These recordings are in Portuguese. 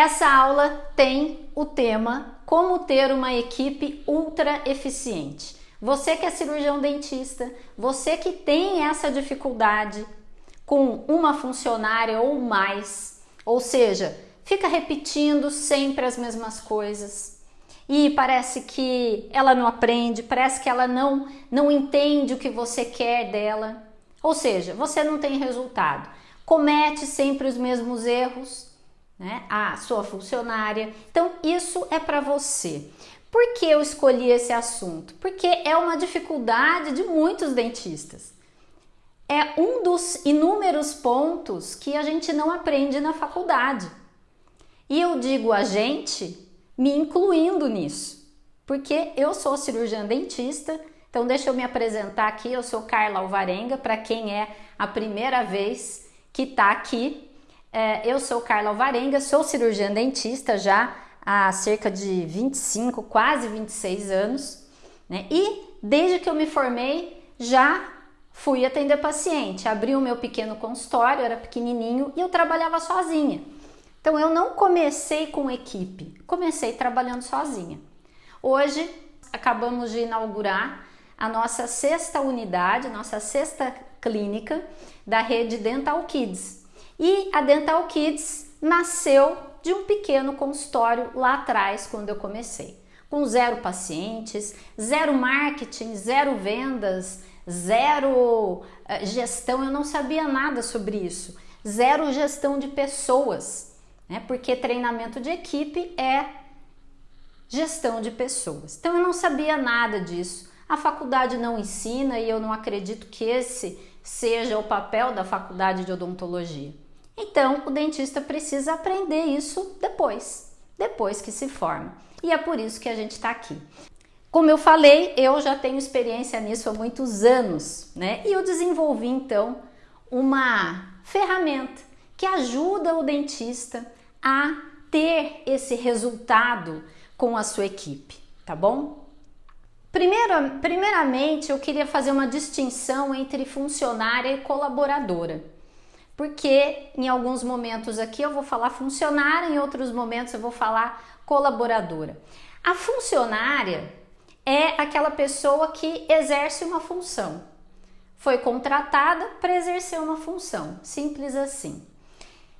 Essa aula tem o tema Como ter uma equipe ultra eficiente. Você que é cirurgião dentista, você que tem essa dificuldade com uma funcionária ou mais, ou seja, fica repetindo sempre as mesmas coisas e parece que ela não aprende, parece que ela não não entende o que você quer dela. Ou seja, você não tem resultado. Comete sempre os mesmos erros, né, a sua funcionária. Então, isso é para você. Por que eu escolhi esse assunto? Porque é uma dificuldade de muitos dentistas. É um dos inúmeros pontos que a gente não aprende na faculdade. E eu digo a gente, me incluindo nisso, porque eu sou cirurgiã dentista. Então, deixa eu me apresentar aqui. Eu sou Carla Alvarenga, para quem é a primeira vez que está aqui eu sou Carla Alvarenga, sou cirurgiã dentista já há cerca de 25, quase 26 anos, né? E desde que eu me formei já fui atender paciente. Abri o meu pequeno consultório, era pequenininho e eu trabalhava sozinha. Então eu não comecei com equipe, comecei trabalhando sozinha. Hoje acabamos de inaugurar a nossa sexta unidade, nossa sexta clínica da rede Dental Kids. E a Dental Kids nasceu de um pequeno consultório lá atrás, quando eu comecei, com zero pacientes, zero marketing, zero vendas, zero uh, gestão, eu não sabia nada sobre isso, zero gestão de pessoas, né? porque treinamento de equipe é gestão de pessoas. Então eu não sabia nada disso. A faculdade não ensina e eu não acredito que esse seja o papel da faculdade de odontologia. Então, o dentista precisa aprender isso depois, depois que se forma. E é por isso que a gente está aqui. Como eu falei, eu já tenho experiência nisso há muitos anos, né? E eu desenvolvi então uma ferramenta que ajuda o dentista a ter esse resultado com a sua equipe, tá bom? Primeiro, primeiramente, eu queria fazer uma distinção entre funcionária e colaboradora porque em alguns momentos aqui eu vou falar funcionária, em outros momentos eu vou falar colaboradora. A funcionária é aquela pessoa que exerce uma função. Foi contratada para exercer uma função, simples assim.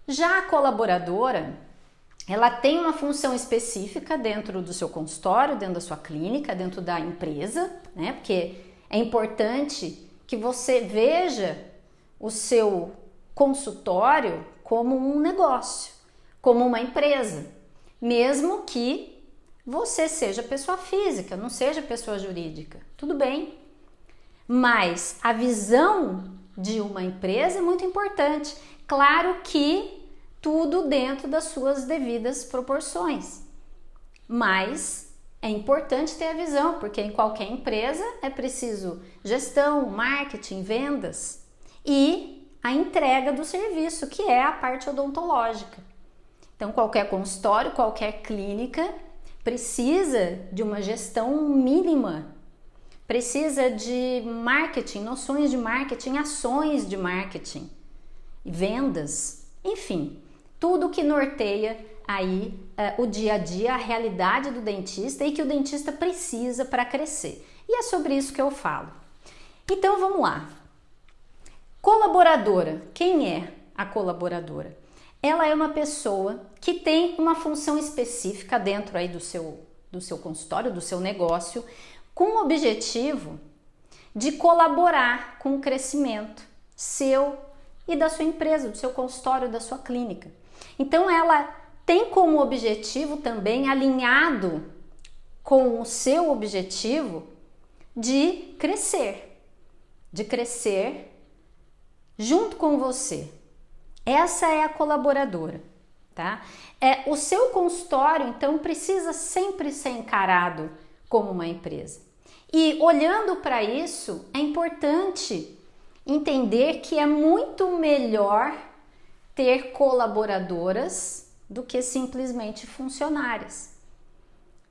Já a colaboradora, ela tem uma função específica dentro do seu consultório, dentro da sua clínica, dentro da empresa, né? Porque é importante que você veja o seu consultório como um negócio, como uma empresa, mesmo que você seja pessoa física, não seja pessoa jurídica. Tudo bem. Mas a visão de uma empresa é muito importante. Claro que tudo dentro das suas devidas proporções. Mas é importante ter a visão, porque em qualquer empresa é preciso gestão, marketing, vendas e a entrega do serviço, que é a parte odontológica. Então, qualquer consultório, qualquer clínica precisa de uma gestão mínima, precisa de marketing, noções de marketing, ações de marketing, vendas, enfim, tudo que norteia aí uh, o dia a dia, a realidade do dentista e que o dentista precisa para crescer. E é sobre isso que eu falo. Então vamos lá. Colaboradora. Quem é a colaboradora? Ela é uma pessoa que tem uma função específica dentro aí do seu, do seu consultório, do seu negócio, com o objetivo de colaborar com o crescimento seu e da sua empresa, do seu consultório, da sua clínica. Então ela tem como objetivo também alinhado com o seu objetivo de crescer, de crescer junto com você. Essa é a colaboradora, tá? É o seu consultório, então precisa sempre ser encarado como uma empresa. E olhando para isso, é importante entender que é muito melhor ter colaboradoras do que simplesmente funcionárias.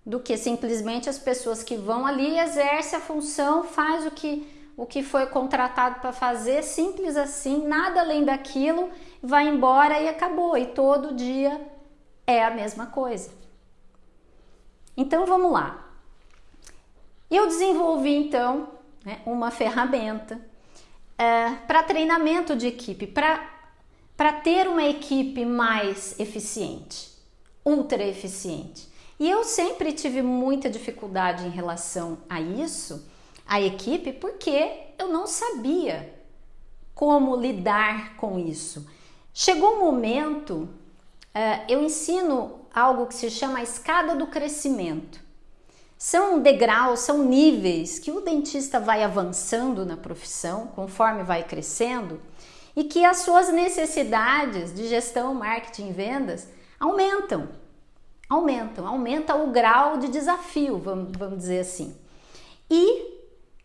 Do que simplesmente as pessoas que vão ali exercem a função, faz o que o que foi contratado para fazer, simples assim, nada além daquilo, vai embora e acabou. E todo dia é a mesma coisa. Então vamos lá. Eu desenvolvi então né, uma ferramenta é, para treinamento de equipe, para ter uma equipe mais eficiente, ultra eficiente. E eu sempre tive muita dificuldade em relação a isso, a equipe, porque eu não sabia como lidar com isso. Chegou um momento, é, eu ensino algo que se chama a escada do crescimento. São degraus, são níveis que o dentista vai avançando na profissão conforme vai crescendo e que as suas necessidades de gestão, marketing vendas aumentam. Aumentam, aumenta o grau de desafio, vamos, vamos dizer assim. E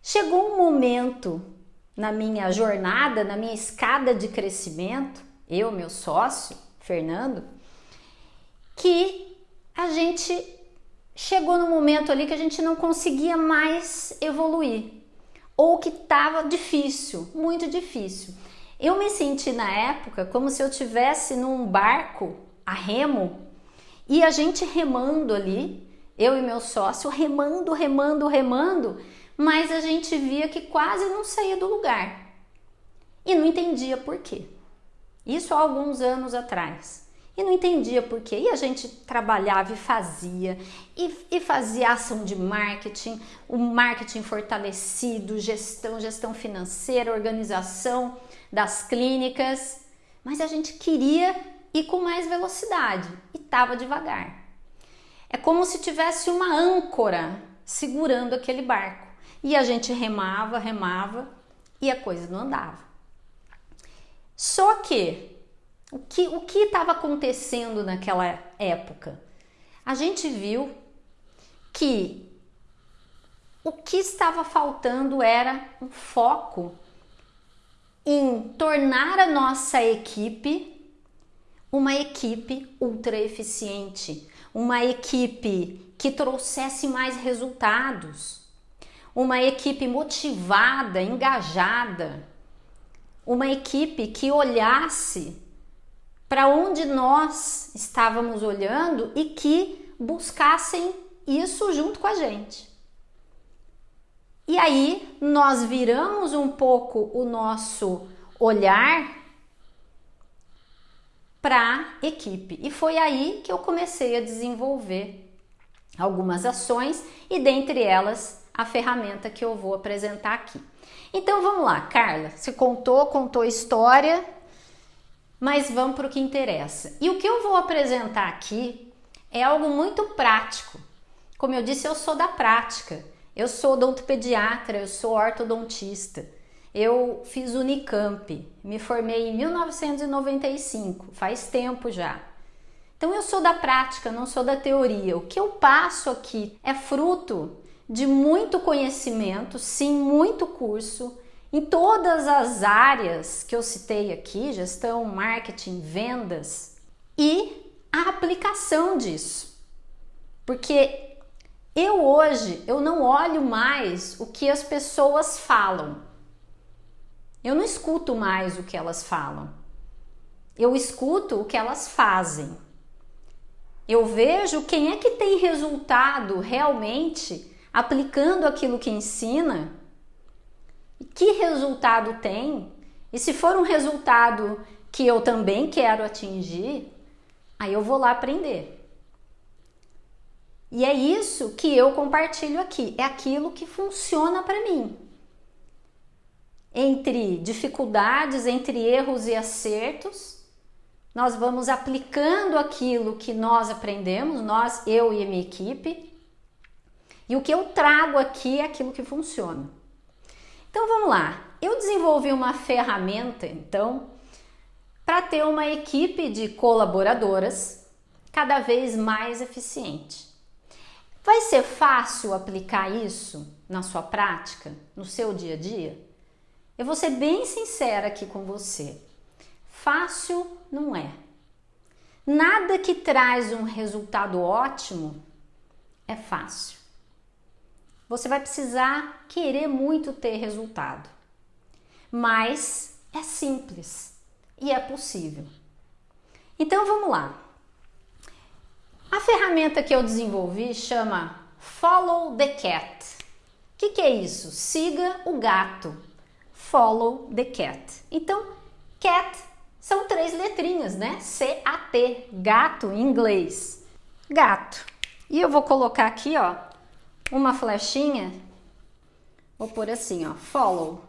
chegou um momento na minha jornada, na minha escada de crescimento, eu, meu sócio, Fernando, que a gente chegou no momento ali que a gente não conseguia mais evoluir ou que estava difícil, muito difícil. Eu me senti na época como se eu tivesse num barco a remo e a gente remando ali, eu e meu sócio remando, remando, remando, mas a gente via que quase não saía do lugar e não entendia por quê. Isso há alguns anos atrás e não entendia por quê. E a gente trabalhava e fazia, e, e, fazia ação de marketing, o marketing fortalecido, gestão, gestão financeira, organização das clínicas, mas a gente queria ir com mais velocidade e estava devagar. É como se tivesse uma âncora segurando aquele barco. E a gente remava, remava e a coisa não andava. Só que o que o que estava acontecendo naquela época? A gente viu que o que estava faltando era um foco em tornar a nossa equipe uma equipe ultra eficiente, uma equipe que trouxesse mais resultados, uma equipe motivada, engajada, uma equipe que olhasse para onde nós estávamos olhando e que buscassem isso junto com a gente. E aí nós viramos um pouco o nosso olhar para a equipe. E foi aí que eu comecei a desenvolver algumas ações e dentre elas a ferramenta que eu vou apresentar aqui. Então vamos lá, Carla, você contou, contou a história, mas vamos para o que interessa. E o que eu vou apresentar aqui é algo muito prático. Como eu disse, eu sou da prática. Eu sou odontopediatra, eu sou ortodontista. Eu fiz Unicamp, me formei em 1995, faz tempo já. Então eu sou da prática, não sou da teoria. O que eu passo aqui é fruto de muito conhecimento, sim, muito curso, em todas as áreas que eu citei aqui, gestão, marketing, vendas e a aplicação disso. Porque eu hoje, eu não olho mais o que as pessoas falam. Eu não escuto mais o que elas falam. Eu escuto o que elas fazem. Eu vejo quem é que tem resultado realmente aplicando aquilo que ensina que resultado tem, e se for um resultado que eu também quero atingir, aí eu vou lá aprender. E é isso que eu compartilho aqui, é aquilo que funciona para mim. Entre dificuldades, entre erros e acertos, nós vamos aplicando aquilo que nós aprendemos, nós, eu e minha equipe, e o que eu trago aqui é aquilo que funciona. Então vamos lá. Eu desenvolvi uma ferramenta, então, para ter uma equipe de colaboradoras cada vez mais eficiente. Vai ser fácil aplicar isso na sua prática, no seu dia a dia? Eu vou ser bem sincera aqui com você. Fácil não é. Nada que traz um resultado ótimo é fácil você vai precisar querer muito ter resultado. Mas é simples e é possível. Então vamos lá. ferramenta que eu desenvolvi chama Follow the Cat. O que, que é isso? Siga o gato. Follow the cat. Então, cat são três letrinhas, né? C-A-T, gato em inglês. Gato. E eu vou colocar aqui, ó, uma flechinha. Vou pôr assim, ó, follow.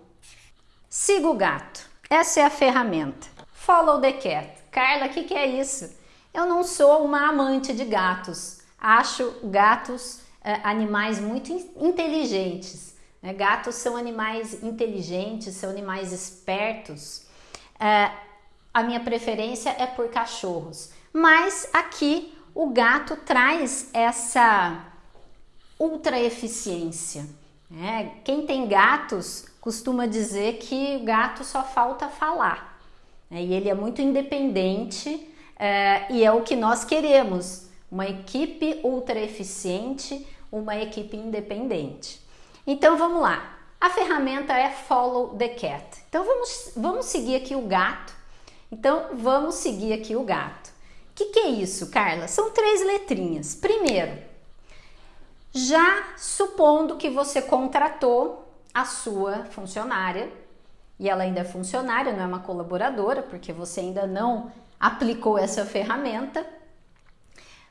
Siga o gato. Essa é a ferramenta. Follow the cat. Carla, o que, que é isso? Eu não sou uma amante de gatos. Acho gatos é, animais muito inteligentes. Né? Gatos são animais inteligentes, são animais espertos. É, a minha preferência é por cachorros. Mas aqui o gato traz essa ultra eficiência. Né? Quem tem gatos costuma dizer que o gato só falta falar. Né? E ele é muito independente é, e é o que nós queremos: uma equipe ultra eficiente, uma equipe independente. Então vamos lá. A ferramenta é Follow the Cat. Então vamos, vamos seguir aqui o gato. Então vamos seguir aqui o gato. O que, que é isso, Carla? São três letrinhas. Primeiro, já supondo que você contratou a sua funcionária, e ela ainda é funcionária, não é uma colaboradora, porque você ainda não aplicou essa ferramenta,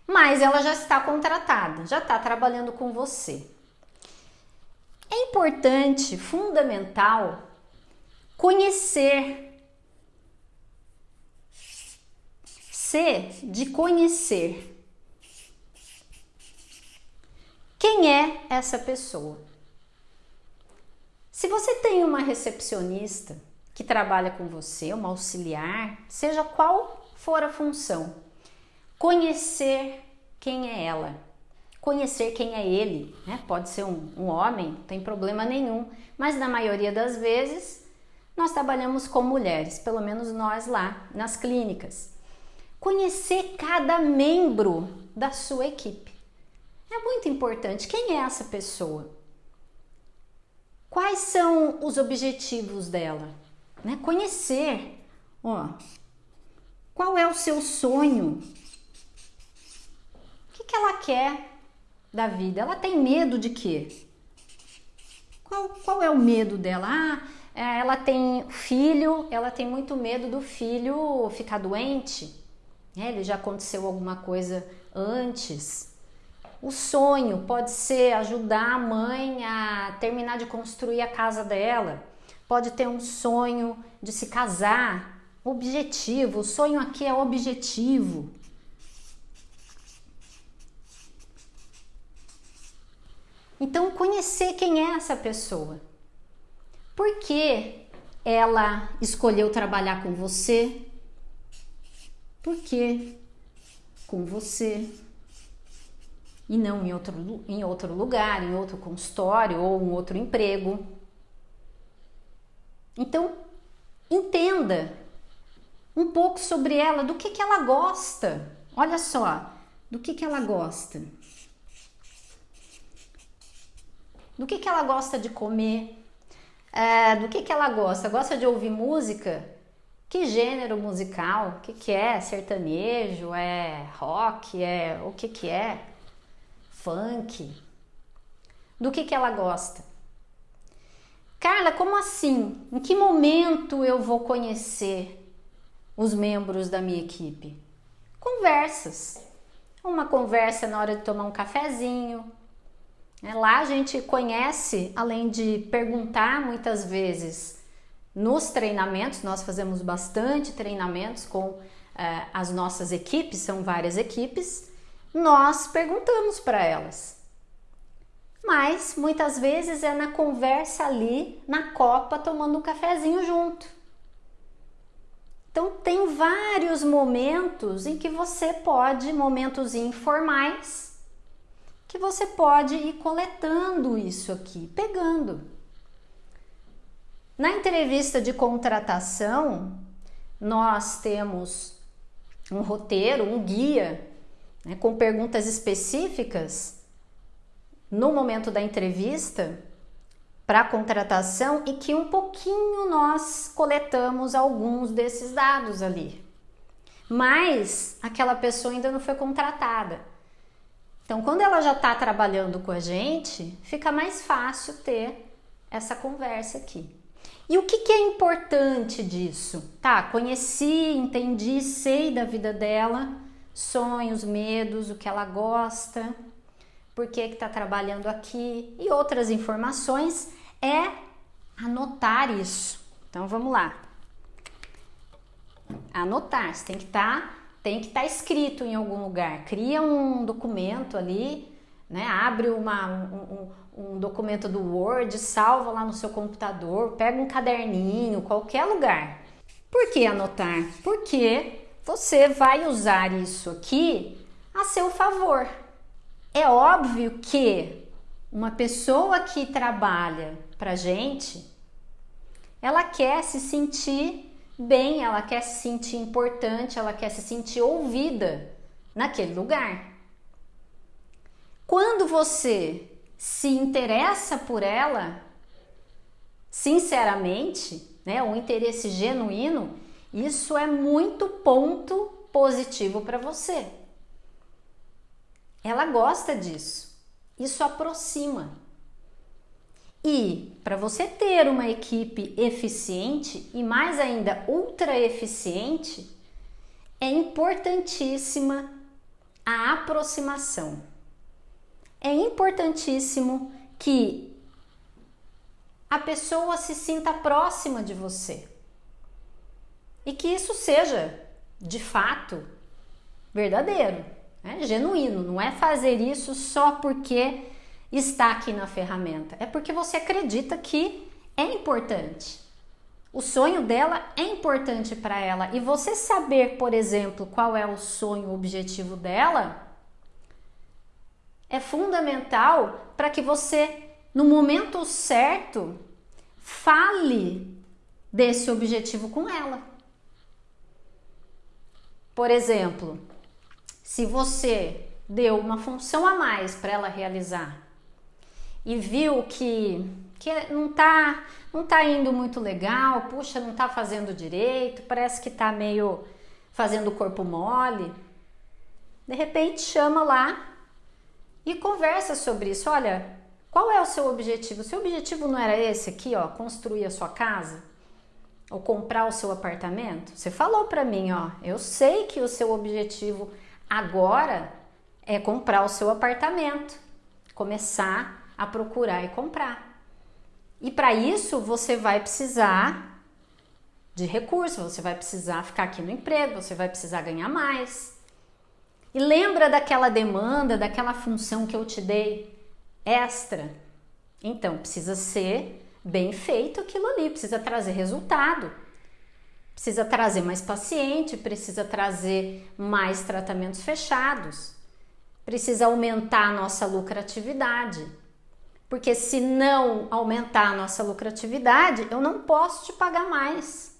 mas ela já está contratada, já está trabalhando com você. É importante, fundamental, conhecer, ser de conhecer. Quem é essa pessoa? Se você tem uma recepcionista que trabalha com você, uma auxiliar, seja qual for a função. Conhecer quem é ela, conhecer quem é ele. Né? Pode ser um, um homem, não tem problema nenhum, mas na maioria das vezes nós trabalhamos com mulheres, pelo menos nós lá nas clínicas. Conhecer cada membro da sua equipe. É muito importante. Quem é essa pessoa? Quais são os objetivos dela? Né? Conhecer. Ó, qual é o seu sonho? O que, que ela quer da vida? Ela tem medo de quê? Qual, qual é o medo dela? Ah, é, ela tem filho, ela tem muito medo do filho ficar doente. É, ele já aconteceu alguma coisa antes. O sonho pode ser ajudar a mãe a terminar de construir a casa dela. Pode ter um sonho de se casar, Objetivo, o sonho aqui é objetivo. Então, conhecer quem é essa pessoa. Por que ela escolheu trabalhar com você? Por que com você? E não em outro, em outro lugar, em outro consultório ou um outro emprego. Então, entenda um pouco sobre ela, do que, que ela gosta. Olha só, do que, que ela gosta. Do que, que ela gosta de comer. É, do que, que ela gosta? Gosta de ouvir música? Que gênero musical? O que, que é? Sertanejo? É rock? É o que, que é? Funk? Do que, que ela gosta? Carla, como assim? Em que momento eu vou conhecer os membros da minha equipe? Conversas. Uma conversa na hora de tomar um cafezinho. Né? Lá a gente conhece, além de perguntar muitas vezes nos treinamentos, nós fazemos bastante treinamentos com eh, as nossas equipes, são várias equipes, nós perguntamos para elas. Mas muitas vezes é na conversa ali, na copa, tomando um cafezinho junto. Então tem vários momentos em que você pode, momentos informais, que você pode ir coletando isso aqui, pegando. Na entrevista de contratação, nós temos um roteiro, um guia, né, com perguntas específicas no momento da entrevista para contratação e que um pouquinho nós coletamos alguns desses dados ali. Mas aquela pessoa ainda não foi contratada. Então, quando ela já está trabalhando com a gente, fica mais fácil ter essa conversa aqui. E o que, que, é importante disso? Tá, conheci, entendi, sei da vida dela, sonhos, medos, o que ela gosta, por que está trabalhando aqui e outras informações, é anotar isso. Então vamos lá. Anotar, você tem que estar, tá, tem que estar tá escrito em algum lugar. Cria um documento ali, né? Abre uma, um, um, um documento do Word, salva lá no seu computador, pega um caderninho, qualquer lugar. Por que anotar? Porque você vai usar isso aqui a seu favor. É óbvio que uma pessoa que trabalha para gente, ela quer se sentir bem, ela quer se sentir importante, ela quer se sentir ouvida naquele lugar. Quando você se interessa por ela, sinceramente, né, um interesse genuíno, isso é muito ponto positivo para você. Ela gosta disso. Isso aproxima. E para você ter uma equipe eficiente e mais ainda ultra eficiente, é importantíssima a aproximação. É importantíssimo que a pessoa se sinta próxima de você e que isso seja de fato verdadeiro é genuíno, não é fazer isso só porque está aqui na ferramenta, é porque você acredita que é importante. O sonho dela é importante para ela e você saber, por exemplo, qual é o sonho, o objetivo dela, é fundamental para que você, no momento certo, fale desse objetivo com ela. Por exemplo, se você deu uma função a mais para ela realizar e viu que, que não tá, não tá indo muito legal, puxa, não tá fazendo direito, parece que tá meio fazendo o corpo mole, de repente chama lá e conversa sobre isso. Olha, qual é o seu objetivo? Seu objetivo não era esse aqui, ó, construir a sua casa? Ou comprar o seu apartamento? Você falou para mim, ó, eu sei que o seu objetivo Agora é comprar o seu apartamento, começar a procurar e comprar. E para isso você vai precisar de recursos, você vai precisar ficar aqui no emprego, você vai precisar ganhar mais. E lembra daquela demanda, daquela função que eu te dei extra? Então precisa ser bem feito aquilo ali, precisa trazer resultado precisa trazer mais paciente, precisa trazer mais tratamentos fechados, precisa aumentar a nossa lucratividade. Porque se não aumentar a nossa lucratividade, eu não posso te pagar mais.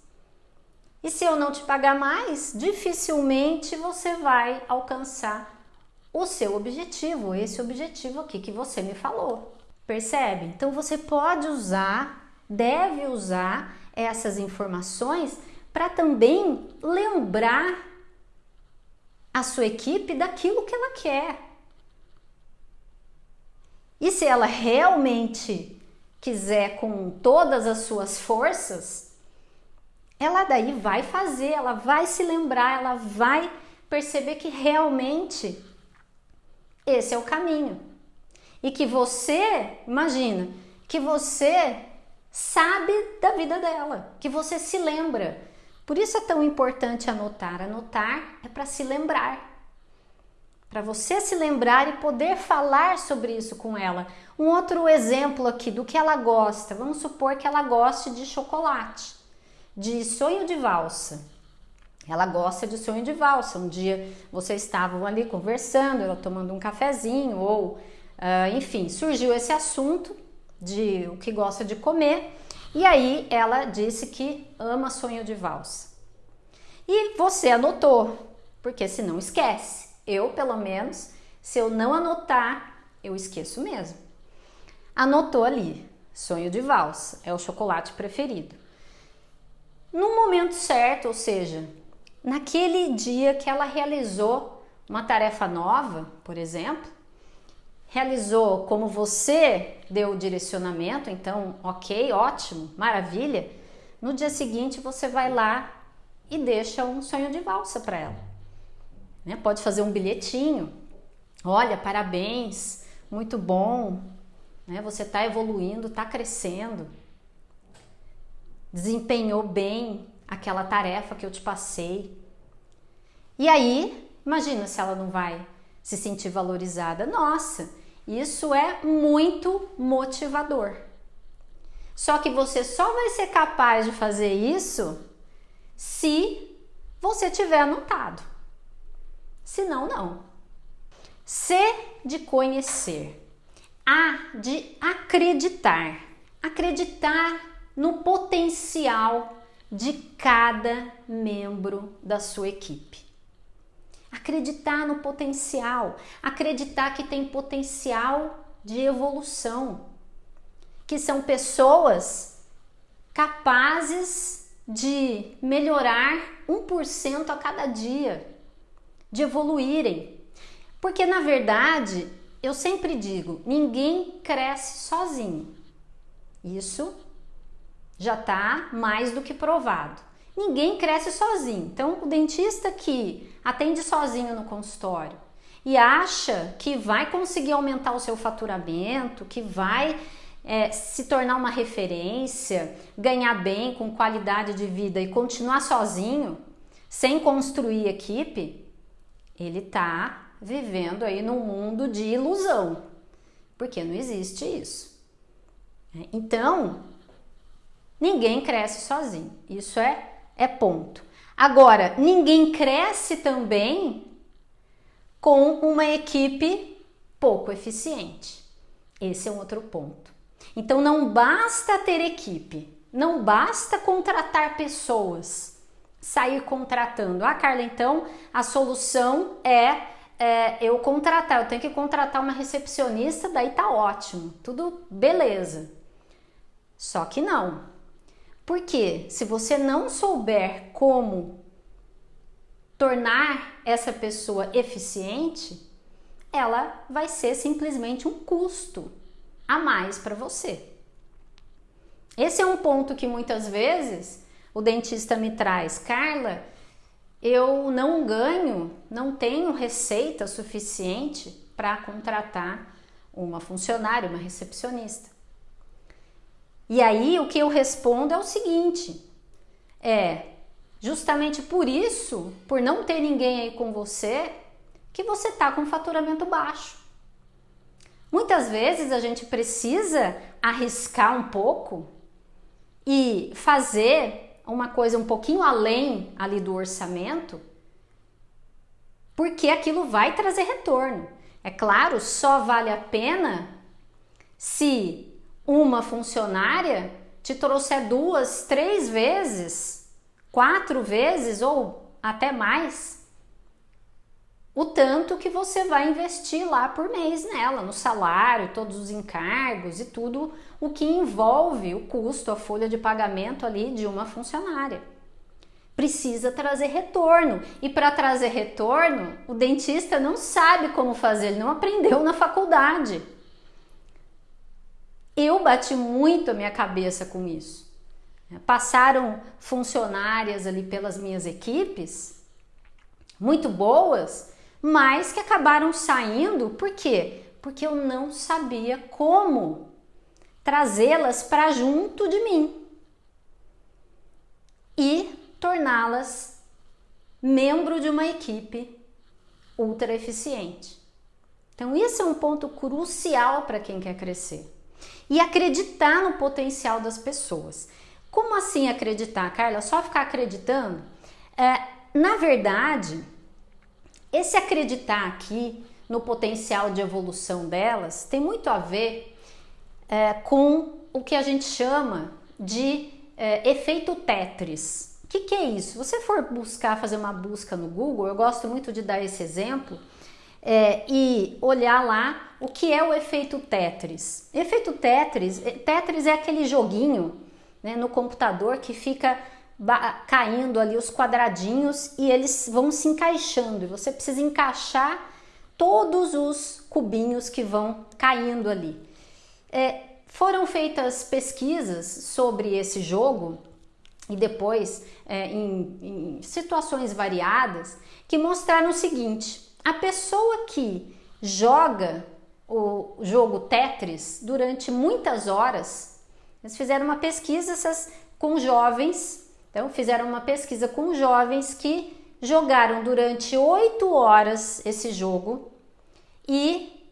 E se eu não te pagar mais, dificilmente você vai alcançar o seu objetivo, esse objetivo aqui que você me falou. Percebe? Então você pode usar, deve usar essas informações para também lembrar a sua equipe daquilo que ela quer. E se ela realmente quiser com todas as suas forças, ela daí vai fazer, ela vai se lembrar, ela vai perceber que realmente esse é o caminho. E que você, imagina, que você sabe da vida dela, que você se lembra por isso é tão importante anotar. Anotar é para se lembrar. Para você se lembrar e poder falar sobre isso com ela. Um outro exemplo aqui do que ela gosta. Vamos supor que ela goste de chocolate, de sonho de valsa. Ela gosta de sonho de valsa. Um dia vocês estavam ali conversando, ela tomando um cafezinho, ou uh, enfim, surgiu esse assunto de o que gosta de comer e aí ela disse que ama sonho de valsa. E você anotou, porque senão esquece. Eu, pelo menos, se eu não anotar, eu esqueço mesmo. Anotou ali, sonho de valsa, é o chocolate preferido. No momento certo, ou seja, naquele dia que ela realizou uma tarefa nova, por exemplo, realizou como você deu o direcionamento, então, ok, ótimo, maravilha. No dia seguinte você vai lá e deixa um sonho de valsa para ela. Né? Pode fazer um bilhetinho. Olha, parabéns, muito bom. Né? Você está evoluindo, está crescendo. Desempenhou bem aquela tarefa que eu te passei. E aí, imagina se ela não vai se sentir valorizada. Nossa, isso é muito motivador. Só que você só vai ser capaz de fazer isso se você tiver anotado. Se não, não. C de conhecer. A de acreditar. Acreditar no potencial de cada membro da sua equipe. Acreditar no potencial, acreditar que tem potencial de evolução, que são pessoas capazes de melhorar 1% a cada dia, de evoluírem. Porque na verdade, eu sempre digo, ninguém cresce sozinho. Isso já está mais do que provado. Ninguém cresce sozinho. Então, o dentista que atende sozinho no consultório e acha que vai conseguir aumentar o seu faturamento, que vai é, se tornar uma referência, ganhar bem, com qualidade de vida e continuar sozinho, sem construir equipe, ele está vivendo aí num mundo de ilusão, porque não existe isso. Então, ninguém cresce sozinho. Isso é é ponto. Agora, ninguém cresce também com uma equipe pouco eficiente. Esse é um outro ponto. Então, não basta ter equipe, não basta contratar pessoas, sair contratando. Ah, Carla, então a solução é, é eu contratar, eu tenho que contratar uma recepcionista, daí tá ótimo, tudo beleza. Só que não. Porque se você não souber como tornar essa pessoa eficiente, ela vai ser simplesmente um custo a mais para você. Esse é um ponto que muitas vezes o dentista me traz, Carla, eu não ganho, não tenho receita suficiente para contratar uma funcionária, uma recepcionista. E aí o que eu respondo é o seguinte: é justamente por isso, por não ter ninguém aí com você, que você está com faturamento baixo. Muitas vezes a gente precisa arriscar um pouco e fazer uma coisa um pouquinho além ali do orçamento, porque aquilo vai trazer retorno. É claro, só vale a pena se uma funcionária te trouxer duas, três vezes, quatro vezes ou até mais, o tanto que você vai investir lá por mês nela, no salário, todos os encargos e tudo o que envolve o custo, a folha de pagamento ali de uma funcionária. Precisa trazer retorno. E para trazer retorno, o dentista não sabe como fazer, ele não aprendeu na faculdade. Eu bati muito a minha cabeça com isso. Passaram funcionárias ali pelas minhas equipes, muito boas, mas que acabaram saindo, por quê? Porque eu não sabia como trazê-las para junto de mim e torná-las membro de uma equipe ultra eficiente. Então, isso é um ponto crucial para quem quer crescer e acreditar no potencial das pessoas. Como assim acreditar, Carla? Só ficar acreditando? É, na verdade, esse acreditar aqui no potencial de evolução delas tem muito a ver é, com o que a gente chama de é, efeito Tetris. O que, que é isso? Se você for buscar, fazer uma busca no Google, eu gosto muito de dar esse exemplo é, e olhar lá o que é o efeito Tetris. Efeito Tetris, é, Tetris é aquele joguinho né, no computador que fica caindo ali os quadradinhos e eles vão se encaixando. E você precisa encaixar todos os cubinhos que vão caindo ali. É, foram feitas pesquisas sobre esse jogo e depois é, em, em situações variadas que mostraram o seguinte: a pessoa que joga o jogo Tetris durante muitas horas, eles fizeram uma pesquisa essas, com jovens, então fizeram uma pesquisa com jovens que jogaram durante oito horas esse jogo e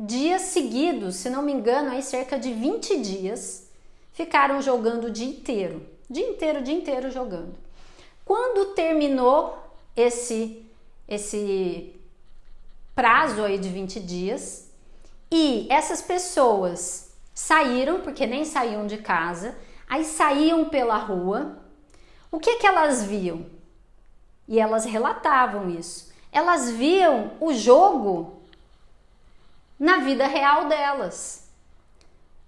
dias seguidos, se não me engano, aí cerca de 20 dias, ficaram jogando o dia inteiro. Dia inteiro, dia inteiro jogando. Quando terminou esse, esse prazo aí de 20 dias e essas pessoas saíram, porque nem saíam de casa, aí saíam pela rua, o que que elas viam? E elas relatavam isso. Elas viam o jogo na vida real delas,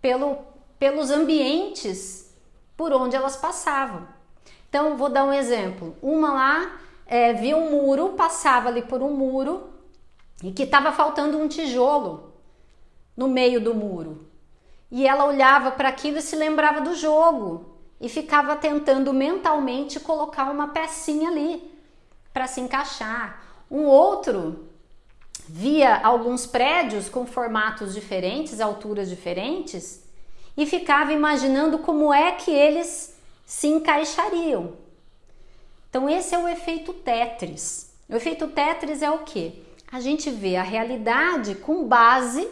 pelo, pelos ambientes por onde elas passavam. Então, vou dar um exemplo. Uma lá é, via um muro, passava ali por um muro e que estava faltando um tijolo no meio do muro. E ela olhava para aquilo e se lembrava do jogo e ficava tentando mentalmente colocar uma pecinha ali para se encaixar. Um outro via alguns prédios com formatos diferentes, alturas diferentes e ficava imaginando como é que eles se encaixariam. Então esse é o efeito Tetris. O efeito Tetris é o que? A gente vê a realidade com base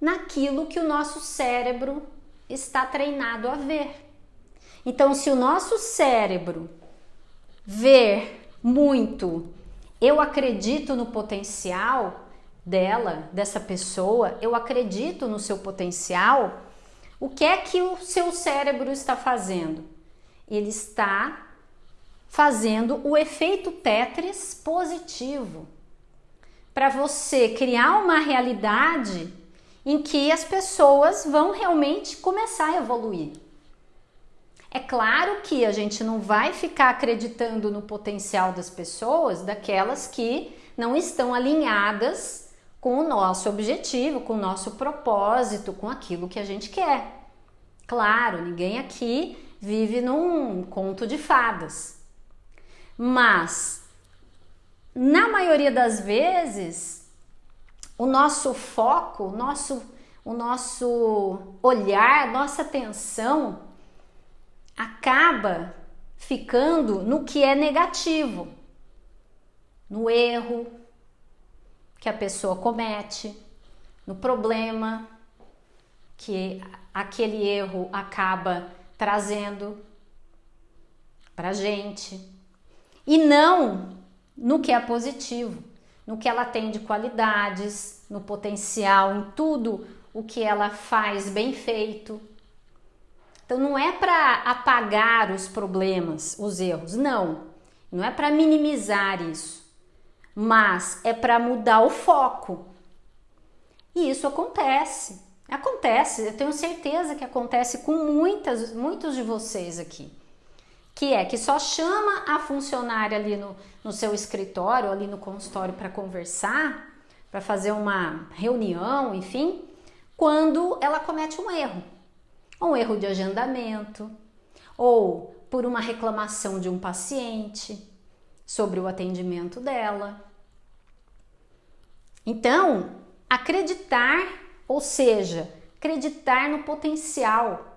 naquilo que o nosso cérebro está treinado a ver. Então, se o nosso cérebro ver muito, eu acredito no potencial dela, dessa pessoa, eu acredito no seu potencial, o que é que o seu cérebro está fazendo? Ele está fazendo o efeito Tetris positivo para você criar uma realidade em que as pessoas vão realmente começar a evoluir. É claro que a gente não vai ficar acreditando no potencial das pessoas, daquelas que não estão alinhadas com o nosso objetivo, com o nosso propósito, com aquilo que a gente quer. Claro, ninguém aqui vive num conto de fadas. Mas na maioria das vezes, o nosso foco, o nosso, o nosso olhar, nossa atenção acaba ficando no que é negativo, no erro que a pessoa comete, no problema que aquele erro acaba trazendo para gente. E não no que é positivo, no que ela tem de qualidades, no potencial, em tudo o que ela faz bem feito. Então não é para apagar os problemas, os erros, não. Não é para minimizar isso, mas é para mudar o foco. E isso acontece. Acontece, eu tenho certeza que acontece com muitas, muitos de vocês aqui que é que só chama a funcionária ali no, no seu escritório, ali no consultório para conversar, para fazer uma reunião, enfim, quando ela comete um erro. Um erro de agendamento, ou por uma reclamação de um paciente sobre o atendimento dela. Então, acreditar, ou seja, acreditar no potencial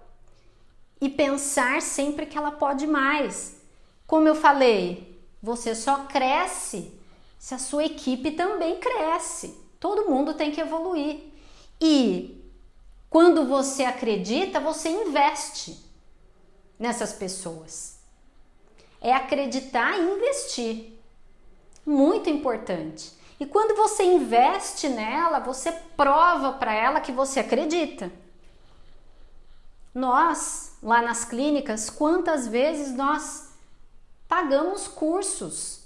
e pensar sempre que ela pode mais. Como eu falei, você só cresce se a sua equipe também cresce. Todo mundo tem que evoluir. E quando você acredita, você investe nessas pessoas. É acreditar e investir. Muito importante. E quando você investe nela, você prova para ela que você acredita. Nós, lá nas clínicas, quantas vezes nós pagamos cursos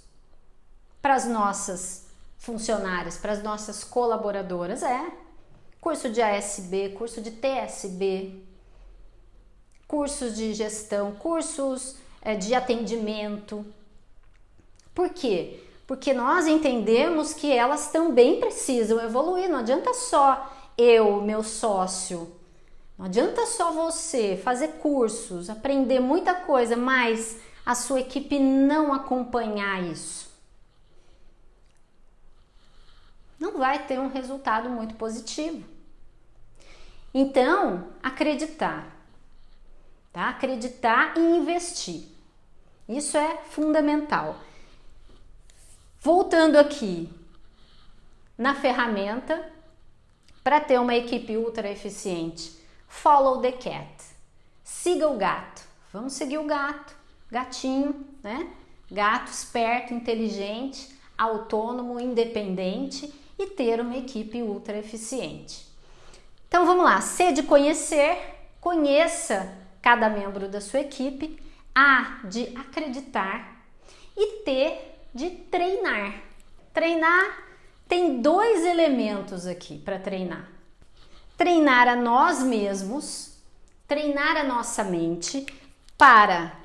para as nossas funcionárias, para as nossas colaboradoras? É. Curso de ASB, curso de TSB, cursos de gestão, cursos é, de atendimento. Por quê? porque nós entendemos que elas também precisam evoluir. Não adianta só eu, meu sócio, não adianta só você fazer cursos, aprender muita coisa, mas a sua equipe não acompanhar isso. Não vai ter um resultado muito positivo. Então, acreditar, tá? Acreditar e investir. Isso é fundamental. Voltando aqui na ferramenta, para ter uma equipe ultra eficiente, follow the cat. Siga o gato. Vamos seguir o gato. Gatinho, né? Gato esperto, inteligente, autônomo, independente e ter uma equipe ultra eficiente. Então vamos lá, C de conhecer, conheça cada membro da sua equipe, A de acreditar e T de treinar. Treinar tem dois elementos aqui para treinar. Treinar a nós mesmos, treinar a nossa mente para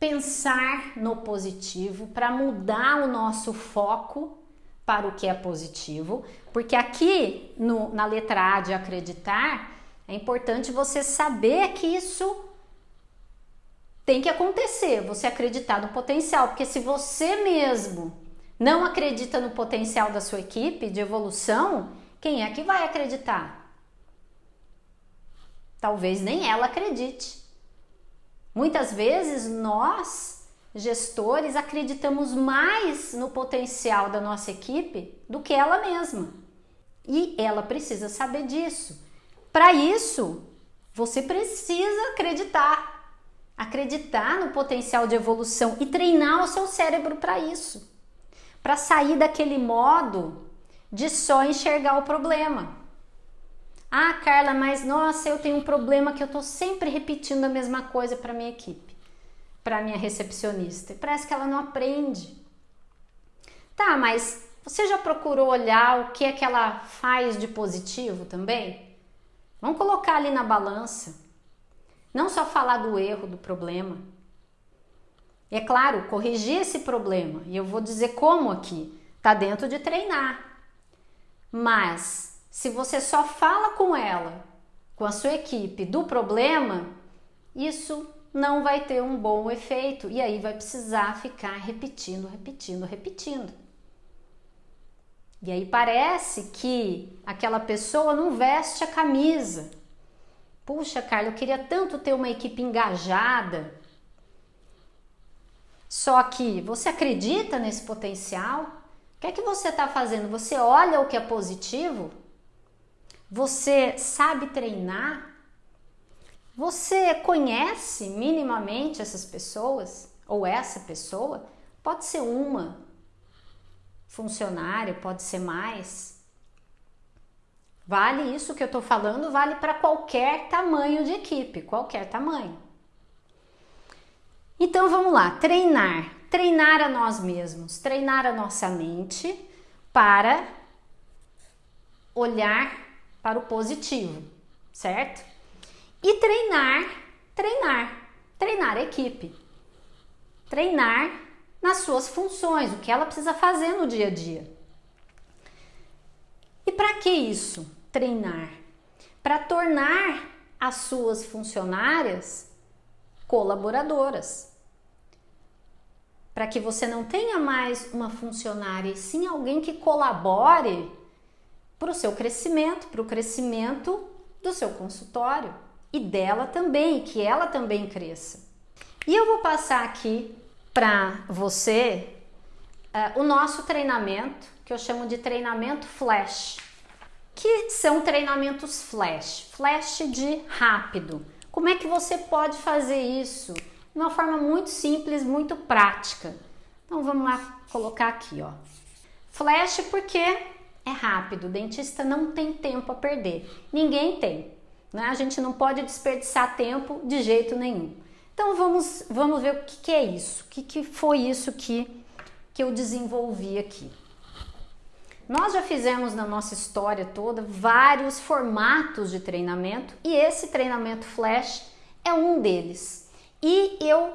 pensar no positivo, para mudar o nosso foco para o que é positivo, porque aqui no, na letra A de acreditar, é importante você saber que isso tem que acontecer, você acreditar no potencial, porque se você mesmo não acredita no potencial da sua equipe de evolução, quem é que vai acreditar? Talvez nem ela acredite. Muitas vezes nós, gestores, acreditamos mais no potencial da nossa equipe do que ela mesma. E ela precisa saber disso. Para isso, você precisa acreditar. Acreditar no potencial de evolução e treinar o seu cérebro para isso para sair daquele modo de só enxergar o problema. Ah, Carla, mas nossa, eu tenho um problema que eu estou sempre repetindo a mesma coisa para minha equipe, para minha recepcionista. E parece que ela não aprende. Tá, mas você já procurou olhar o que é que ela faz de positivo também? Vamos colocar ali na balança. Não só falar do erro, do problema. E é claro, corrigir esse problema, e eu vou dizer como aqui, tá dentro de treinar. Mas se você só fala com ela, com a sua equipe do problema, isso não vai ter um bom efeito e aí vai precisar ficar repetindo, repetindo, repetindo. E aí parece que aquela pessoa não veste a camisa. Puxa, Carla, eu queria tanto ter uma equipe engajada, só que você acredita nesse potencial? Que é que você está fazendo? Você olha o que é positivo? Você sabe treinar? Você conhece minimamente essas pessoas? Ou essa pessoa? Pode ser uma funcionária, pode ser mais. Vale isso que eu estou falando, vale para qualquer tamanho de equipe, qualquer tamanho. Então vamos lá, treinar. Treinar a nós mesmos, treinar a nossa mente para olhar para o positivo, certo? E treinar, treinar, treinar a equipe. Treinar nas suas funções, o que ela precisa fazer no dia a dia. E para que isso? Treinar. Para tornar as suas funcionárias colaboradoras para que você não tenha mais uma funcionária, e sim alguém que colabore para o seu crescimento, para o crescimento do seu consultório e dela também, que ela também cresça. E eu vou passar aqui para você uh, o nosso treinamento, que eu chamo de treinamento flash, que são treinamentos flash, flash de rápido. Como é que você pode fazer isso? De uma forma muito simples, muito prática. Então vamos lá colocar aqui, ó. Flash porque é rápido, o dentista não tem tempo a perder. Ninguém tem, né? A gente não pode desperdiçar tempo de jeito nenhum. Então vamos, vamos ver o que, que é isso, o que, que foi isso que, que eu desenvolvi aqui. Nós já fizemos na nossa história toda vários formatos de treinamento e esse treinamento flash é um deles. E eu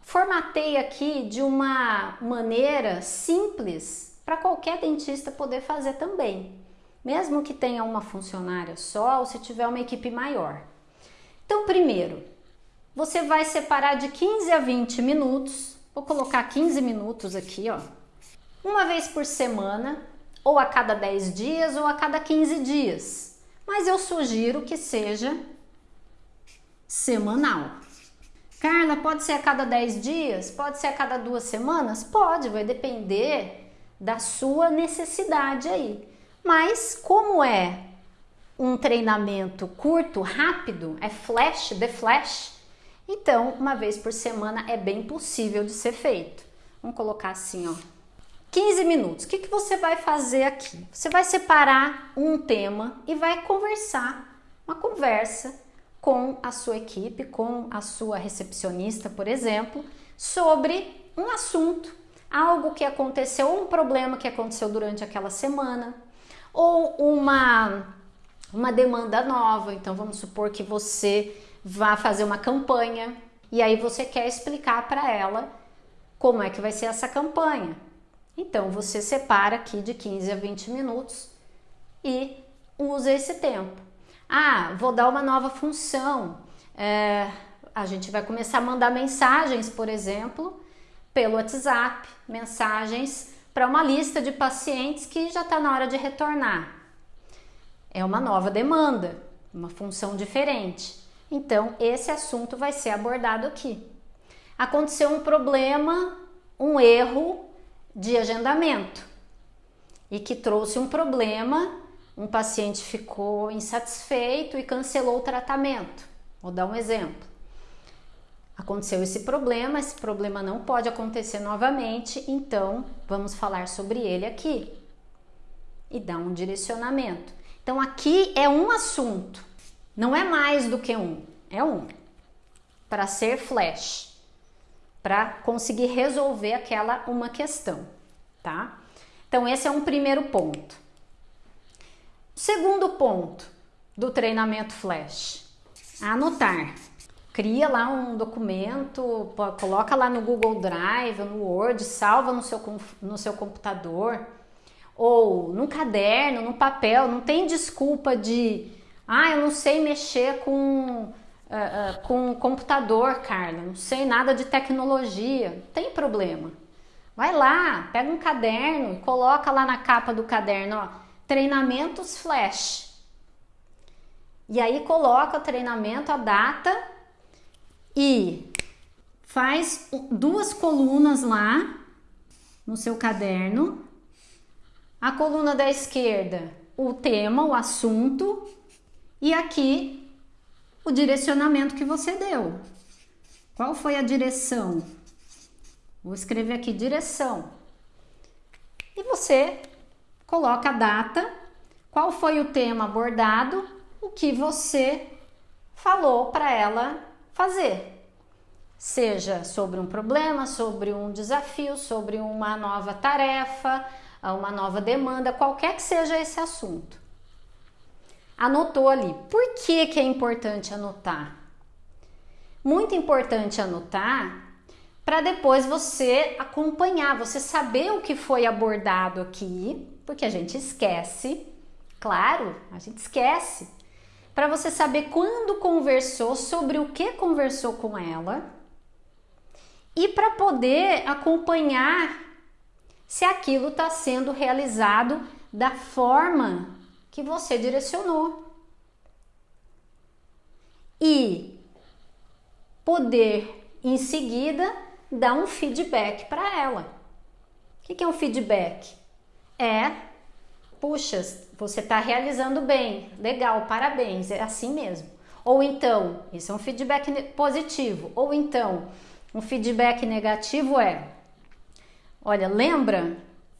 formatei aqui de uma maneira simples para qualquer dentista poder fazer também, mesmo que tenha uma funcionária só ou se tiver uma equipe maior. Então, primeiro, você vai separar de 15 a 20 minutos, vou colocar 15 minutos aqui, ó, uma vez por semana, ou a cada 10 dias ou a cada 15 dias, mas eu sugiro que seja semanal. Carla, pode ser a cada 10 dias? Pode ser a cada duas semanas? Pode, vai depender da sua necessidade aí. Mas como é um treinamento curto, rápido, é flash, the flash, então uma vez por semana é bem possível de ser feito. Vamos colocar assim, ó. 15 minutos. O que, que você vai fazer aqui? Você vai separar um tema e vai conversar, uma conversa com a sua equipe, com a sua recepcionista, por exemplo, sobre um assunto, algo que aconteceu, um problema que aconteceu durante aquela semana, ou uma, uma demanda nova. Então, vamos supor que você vá fazer uma campanha e aí você quer explicar para ela como é que vai ser essa campanha. Então, você separa aqui de 15 a 20 minutos e usa esse tempo. Ah, vou dar uma nova função. É, a gente vai começar a mandar mensagens, por exemplo, pelo WhatsApp, mensagens para uma lista de pacientes que já está na hora de retornar. É uma nova demanda, uma função diferente. Então, esse assunto vai ser abordado aqui. Aconteceu um problema, um erro de agendamento e que trouxe um problema um paciente ficou insatisfeito e cancelou o tratamento. Vou dar um exemplo. Aconteceu esse problema, esse problema não pode acontecer novamente, então vamos falar sobre ele aqui e dar um direcionamento. Então aqui é um assunto, não é mais do que um, é um, para ser flash, para conseguir resolver aquela uma questão, tá? Então esse é um primeiro ponto. Segundo ponto do treinamento flash, anotar. Cria lá um documento, coloca lá no Google Drive, no Word, salva no seu, no seu computador ou no caderno, no papel. Não tem desculpa de, ah, eu não sei mexer com, uh, uh, com computador, Carla, não sei nada de tecnologia. Não tem problema. Vai lá, pega um caderno e coloca lá na capa do caderno, ó treinamentos flash. E aí coloca o treinamento, a data e faz duas colunas lá no seu caderno. A coluna da esquerda, o tema, o assunto, e aqui o direcionamento que você deu. Qual foi a direção? Vou escrever aqui direção. E você coloca a data, qual foi o tema abordado, o que você falou para ela fazer. Seja sobre um problema, sobre um desafio, sobre uma nova tarefa, uma nova demanda, qualquer que seja esse assunto. Anotou ali. Por que, que é importante anotar? Muito importante anotar para depois você acompanhar, você saber o que foi abordado aqui porque a gente esquece, claro, a gente esquece. Para você saber quando conversou, sobre o que conversou com ela e para poder acompanhar se aquilo está sendo realizado da forma que você direcionou. E poder em seguida dar um feedback para ela. O que é um feedback? É, puxa, você está realizando bem, legal, parabéns, é assim mesmo. Ou então, isso é um feedback positivo. Ou então, um feedback negativo é: olha, lembra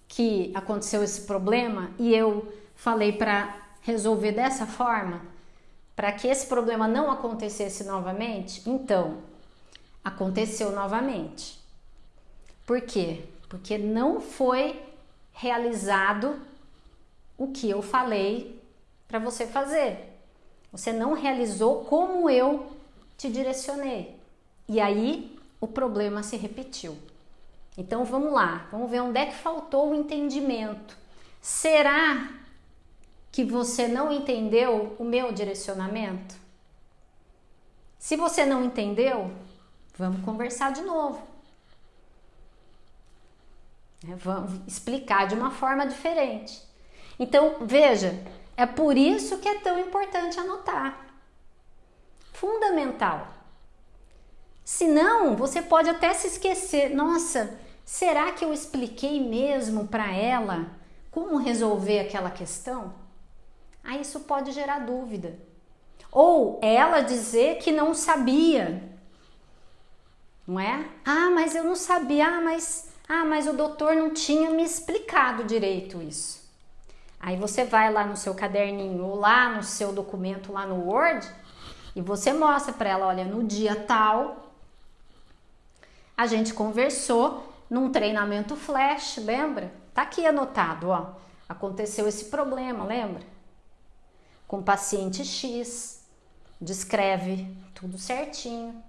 que aconteceu esse problema e eu falei para resolver dessa forma? Para que esse problema não acontecesse novamente? Então, aconteceu novamente. Por quê? Porque não foi realizado o que eu falei para você fazer. Você não realizou como eu te direcionei. E aí o problema se repetiu. Então vamos lá, vamos ver onde é que faltou o entendimento. Será que você não entendeu o meu direcionamento? Se você não entendeu, vamos conversar de novo. É, vamos explicar de uma forma diferente. Então, veja, é por isso que é tão importante anotar. Fundamental. Senão, você pode até se esquecer. Nossa, será que eu expliquei mesmo para ela como resolver aquela questão? Aí isso pode gerar dúvida. Ou ela dizer que não sabia. Não é? Ah, mas eu não sabia. Ah, mas, ah, mas o doutor não tinha me explicado direito isso. Aí você vai lá no seu caderninho ou lá no seu documento lá no Word e você mostra para ela, olha, no dia tal a gente conversou num treinamento flash, lembra? Tá aqui anotado, ó. Aconteceu esse problema, lembra? Com paciente X. Descreve tudo certinho.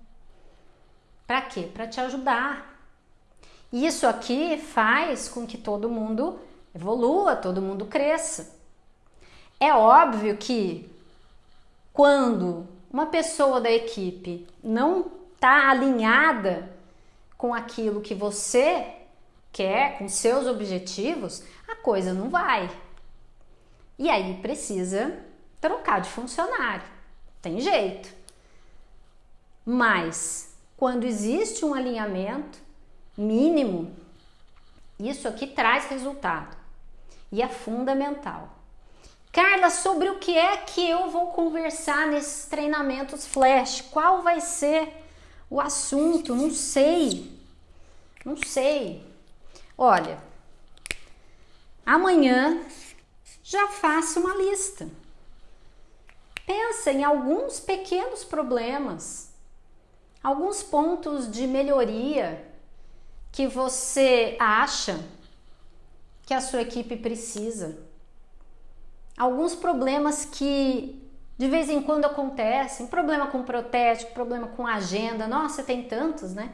Para quê? Para te ajudar. Isso aqui faz com que todo mundo evolua, todo mundo cresça. É óbvio que quando uma pessoa da equipe não está alinhada com aquilo que você quer, com seus objetivos, a coisa não vai. E aí precisa trocar de funcionário. Tem jeito. Mas quando existe um alinhamento mínimo, isso aqui traz resultado e é fundamental. Carla, sobre o que é que eu vou conversar nesses treinamentos flash? Qual vai ser o assunto? Não sei. Não sei. Olha, amanhã já faça uma lista. Pensa em alguns pequenos problemas, alguns pontos de melhoria que você acha que a sua equipe precisa. Alguns problemas que de vez em quando acontecem, problema com protético, problema com agenda, nossa, tem tantos, né?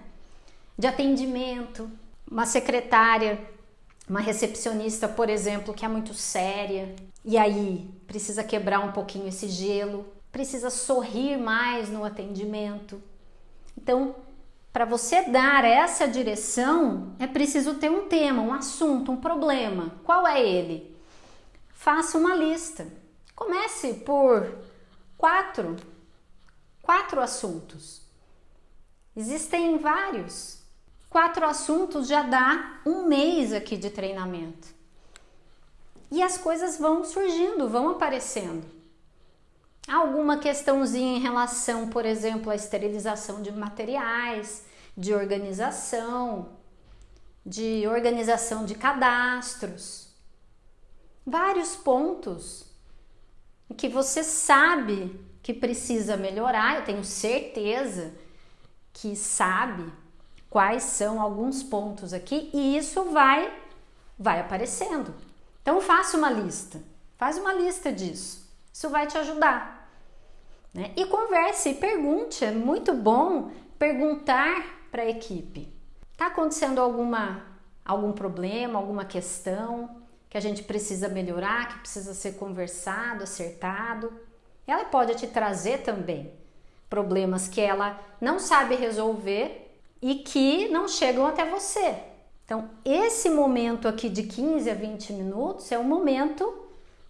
De atendimento, uma secretária, uma recepcionista, por exemplo, que é muito séria, e aí precisa quebrar um pouquinho esse gelo, precisa sorrir mais no atendimento. Então, para você dar essa direção, é preciso ter um tema, um assunto, um problema. Qual é ele? Faça uma lista. Comece por quatro, quatro assuntos. Existem vários. Quatro assuntos já dá um mês aqui de treinamento. E as coisas vão surgindo, vão aparecendo. Alguma questãozinha em relação, por exemplo, à esterilização de materiais, de organização, de organização de cadastros. Vários pontos que você sabe que precisa melhorar, eu tenho certeza que sabe quais são alguns pontos aqui e isso vai vai aparecendo. Então faça uma lista. Faz uma lista disso. Isso vai te ajudar. Né? E converse, pergunte, é muito bom perguntar para a equipe. Está acontecendo alguma, algum problema, alguma questão que a gente precisa melhorar, que precisa ser conversado, acertado? Ela pode te trazer também problemas que ela não sabe resolver e que não chegam até você. Então, esse momento aqui de 15 a 20 minutos é o momento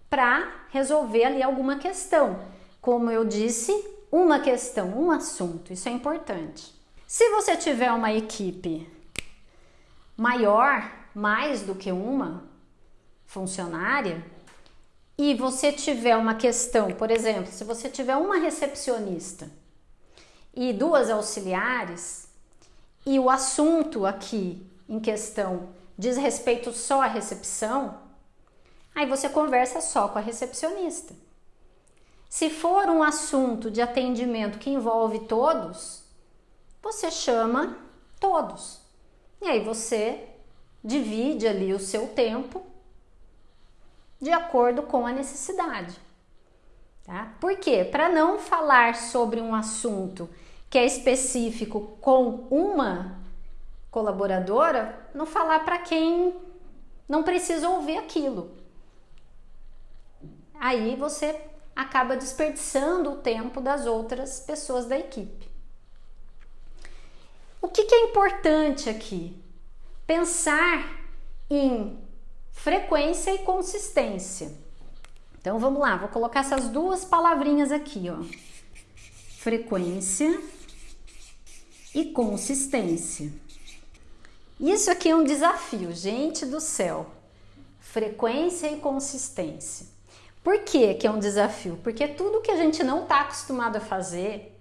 para resolver ali alguma questão como eu disse, uma questão, um assunto, isso é importante. Se você tiver uma equipe maior, mais do que uma funcionária, e você tiver uma questão, por exemplo, se você tiver uma recepcionista e duas auxiliares, e o assunto aqui em questão diz respeito só à recepção, aí você conversa só com a recepcionista. Se for um assunto de atendimento que envolve todos, você chama todos. E aí você divide ali o seu tempo de acordo com a necessidade. Tá? Por quê? Para não falar sobre um assunto que é específico com uma colaboradora, não falar para quem não precisa ouvir aquilo. Aí você acaba desperdiçando o tempo das outras pessoas da equipe. O que, que é importante aqui? Pensar em frequência e consistência. Então vamos lá, vou colocar essas duas palavrinhas aqui, ó. Frequência e consistência. Isso aqui é um desafio, gente do céu. Frequência e consistência. Por que, que é um desafio? Porque tudo que a gente não está acostumado a fazer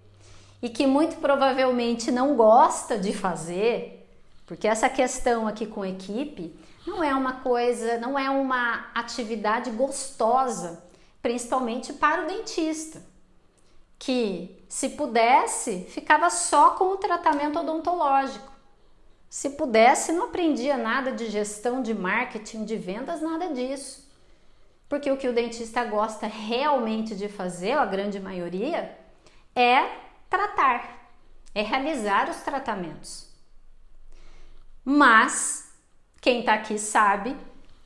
e que muito provavelmente não gosta de fazer, porque essa questão aqui com equipe não é uma coisa, não é uma atividade gostosa, principalmente para o dentista, que se pudesse ficava só com o tratamento odontológico. Se pudesse, não aprendia nada de gestão, de marketing, de vendas, nada disso. Porque o que o dentista gosta realmente de fazer, a grande maioria, é tratar, é realizar os tratamentos. Mas quem está aqui sabe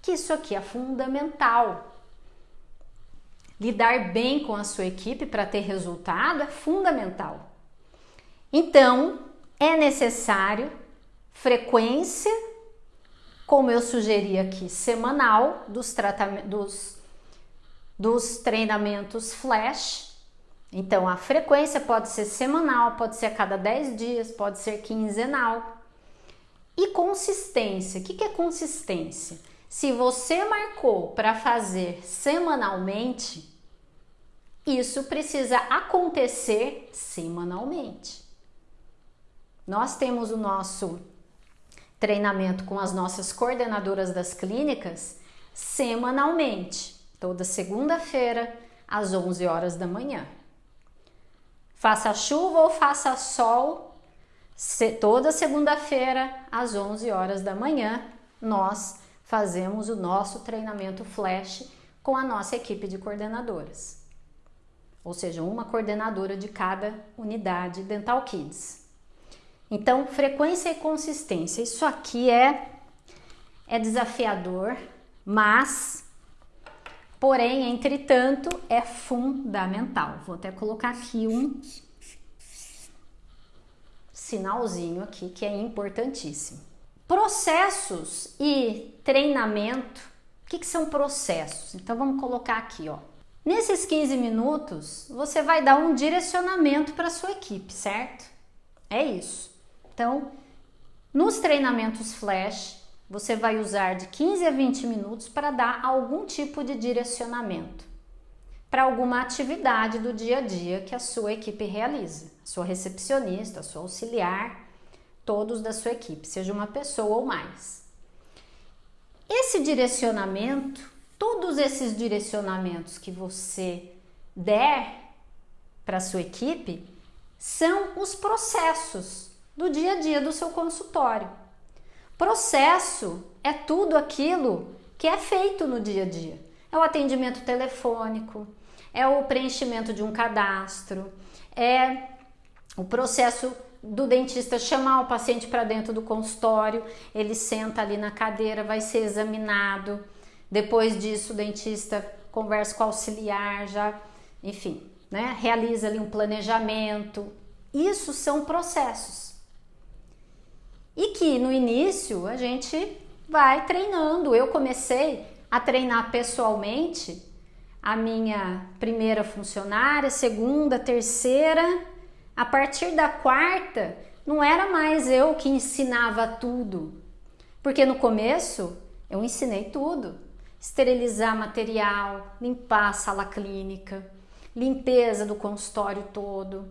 que isso aqui é fundamental. Lidar bem com a sua equipe para ter resultado é fundamental. Então, é necessário frequência, como eu sugeri aqui, semanal dos, dos, dos treinamentos flash. Então, a frequência pode ser semanal, pode ser a cada 10 dias, pode ser quinzenal. E consistência, o que é consistência? Se você marcou para fazer semanalmente, isso precisa acontecer semanalmente. Nós temos o nosso treinamento com as nossas coordenadoras das clínicas semanalmente, toda segunda-feira às 11 horas da manhã. Faça chuva ou faça sol, toda segunda-feira às 11 horas da manhã, nós fazemos o nosso treinamento flash com a nossa equipe de coordenadoras. Ou seja, uma coordenadora de cada unidade Dental Kids. Então, frequência e consistência. Isso aqui é é desafiador, mas porém, entretanto, é fundamental. Vou até colocar aqui um sinalzinho aqui que é importantíssimo. Processos e treinamento. O que, que são processos? Então vamos colocar aqui, ó. Nesses 15 minutos, você vai dar um direcionamento para sua equipe, certo? É isso. Então, nos treinamentos flash, você vai usar de 15 a 20 minutos para dar algum tipo de direcionamento para alguma atividade do dia a dia que a sua equipe realiza. A sua recepcionista, a sua auxiliar, todos da sua equipe, seja uma pessoa ou mais. Esse direcionamento, todos esses direcionamentos que você der para a sua equipe, são os processos do dia a dia do seu consultório. Processo é tudo aquilo que é feito no dia a dia. É o atendimento telefônico, é o preenchimento de um cadastro, é o processo do dentista chamar o paciente para dentro do consultório, ele senta ali na cadeira, vai ser examinado. Depois disso, o dentista conversa com o auxiliar, já, enfim, né, realiza ali um planejamento. Isso são processos e que no início a gente vai treinando. Eu comecei a treinar pessoalmente a minha primeira funcionária, segunda, terceira. A partir da quarta, não era mais eu que ensinava tudo, porque no começo eu ensinei tudo: esterilizar material, limpar a sala clínica, limpeza do consultório todo,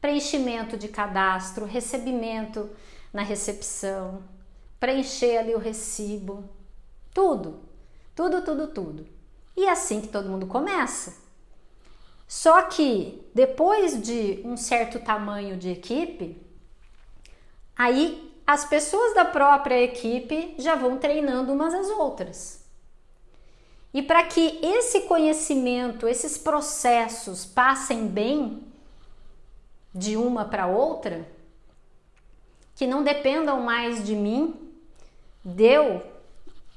preenchimento de cadastro, recebimento na recepção, preencher ali o recibo, tudo, tudo, tudo, tudo. E é assim que todo mundo começa. Só que depois de um certo tamanho de equipe, aí as pessoas da própria equipe já vão treinando umas às outras. E para que esse conhecimento, esses processos passem bem, de uma para outra, que não dependam mais de mim, de eu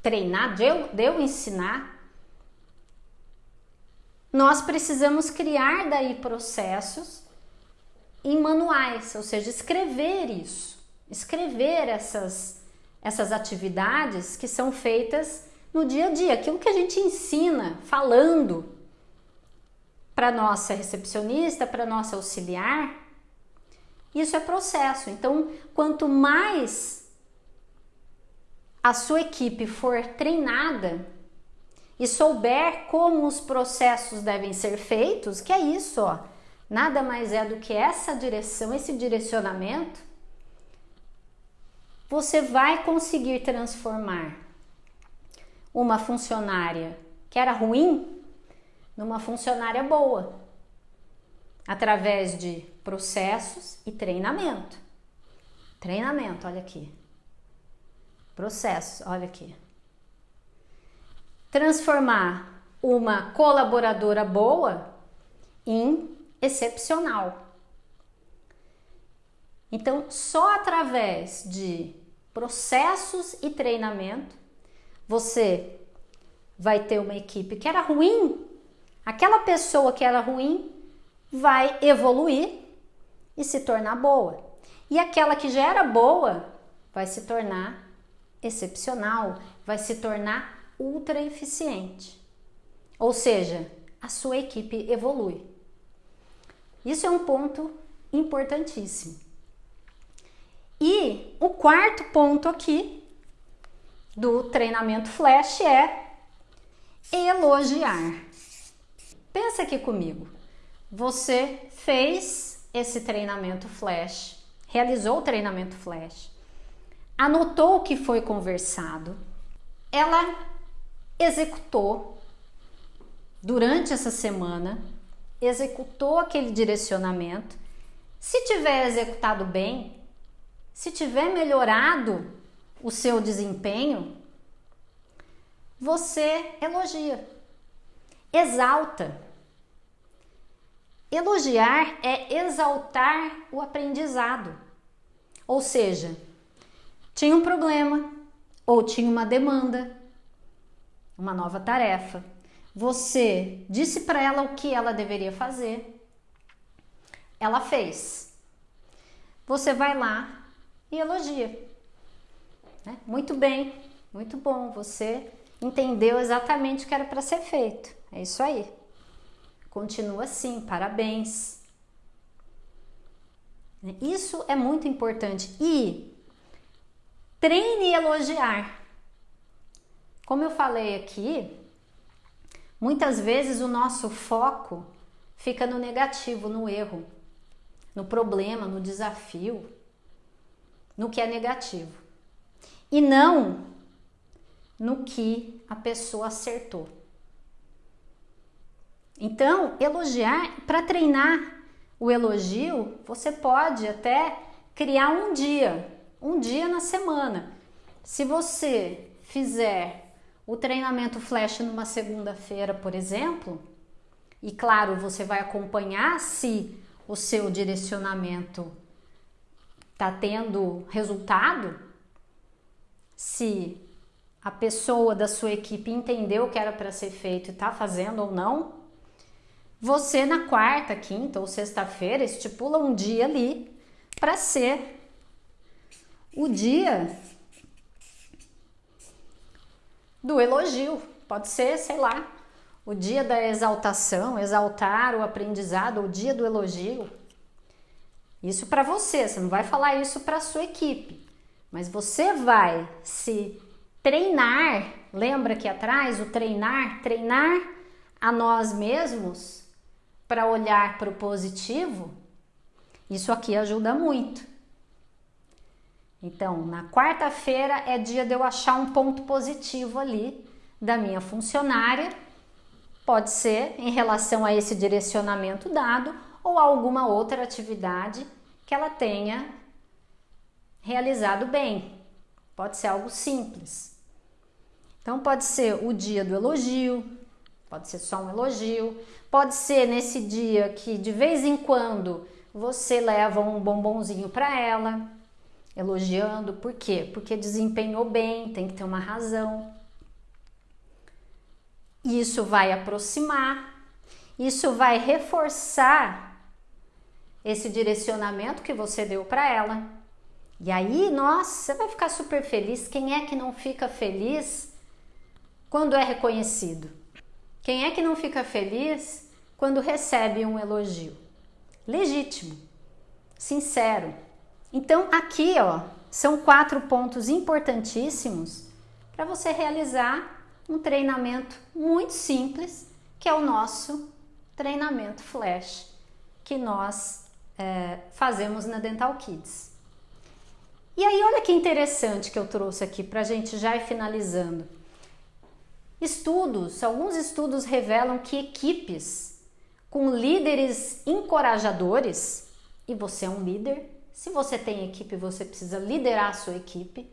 treinar, de eu, de eu ensinar, nós precisamos criar daí processos em manuais, ou seja, escrever isso, escrever essas, essas atividades que são feitas no dia a dia, aquilo que a gente ensina falando para nossa recepcionista, para nossa auxiliar, isso é processo. Então, quanto mais a sua equipe for treinada e souber como os processos devem ser feitos, que é isso, ó, nada mais é do que essa direção, esse direcionamento, você vai conseguir transformar uma funcionária que era ruim numa funcionária boa, através de processos e treinamento. Treinamento, olha aqui. Processos, olha aqui. Transformar uma colaboradora boa em excepcional. Então, só através de processos e treinamento, você vai ter uma equipe que era ruim, aquela pessoa que era ruim vai evoluir e se tornar boa. E aquela que já era boa vai se tornar excepcional, vai se tornar ultra eficiente. Ou seja, a sua equipe evolui. Isso é um ponto importantíssimo. E o quarto ponto aqui do treinamento flash é elogiar. Pensa aqui comigo. Você fez esse treinamento flash, realizou o treinamento flash, anotou o que foi conversado, ela executou durante essa semana executou aquele direcionamento, se tiver executado bem, se tiver melhorado o seu desempenho, você elogia, exalta. Elogiar é exaltar o aprendizado. Ou seja, tinha um problema ou tinha uma demanda, uma nova tarefa você disse para ela o que ela deveria fazer, ela fez. Você vai lá e elogia. Né? Muito bem, muito bom. Você entendeu exatamente o que era para ser feito. É isso aí. Continua assim, parabéns. Isso é muito importante. E treine elogiar. Como eu falei aqui, Muitas vezes o nosso foco fica no negativo, no erro, no problema, no desafio, no que é negativo. E não no que a pessoa acertou. Então, elogiar, para treinar o elogio, você pode até criar um dia, um dia na semana. Se você fizer o treinamento flash numa segunda-feira, por exemplo, e claro, você vai acompanhar se o seu direcionamento está tendo resultado, se a pessoa da sua equipe entendeu o que era para ser feito e está fazendo ou não, você na quarta, quinta ou sexta-feira estipula um dia ali para ser o dia do elogio. Pode ser, sei lá, o dia da exaltação, exaltar o aprendizado, o dia do elogio. Isso para você, você não vai falar isso para sua equipe, mas você vai se treinar. Lembra que atrás o treinar, treinar a nós mesmos para olhar para o positivo. Isso aqui ajuda muito. Então, na quarta-feira é dia de eu achar um ponto positivo ali da minha funcionária. Pode ser em relação a esse direcionamento dado ou alguma outra atividade que ela tenha realizado bem. Pode ser algo simples. Então, pode ser o dia do elogio, pode ser só um elogio, pode ser nesse dia que de vez em quando você leva um bombonzinho para ela, elogiando, por quê? Porque desempenhou bem, tem que ter uma razão. Isso vai aproximar, isso vai reforçar esse direcionamento que você deu para ela. E aí, nossa, você vai ficar super feliz. Quem é que não fica feliz quando é reconhecido? Quem é que não fica feliz quando recebe um elogio? Legítimo, sincero. Então, aqui, ó, são quatro pontos importantíssimos para você realizar um treinamento muito simples, que é o nosso treinamento flash, que nós é, fazemos na Dental Kids. E aí, olha que interessante que eu trouxe aqui para a gente já ir finalizando. Estudos, alguns estudos revelam que equipes com líderes encorajadores, e você é um líder, se você tem equipe, você precisa liderar a sua equipe,